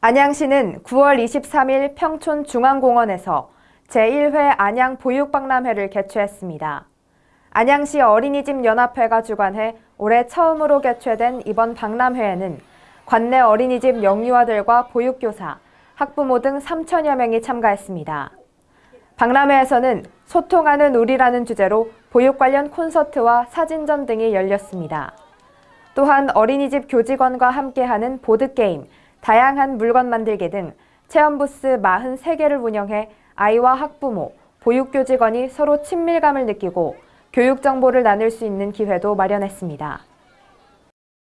안양시는 9월 23일 평촌 중앙공원에서 제1회 안양 보육박람회를 개최했습니다. 안양시 어린이집 연합회가 주관해 올해 처음으로 개최된 이번 박람회에는 관내 어린이집 영유아들과 보육교사, 학부모 등 3천여 명이 참가했습니다. 박람회에서는 소통하는 우리라는 주제로 보육 관련 콘서트와 사진전 등이 열렸습니다. 또한 어린이집 교직원과 함께하는 보드게임, 다양한 물건 만들기 등 체험부스 43개를 운영해 아이와 학부모, 보육교직원이 서로 친밀감을 느끼고 교육 정보를 나눌 수 있는 기회도 마련했습니다.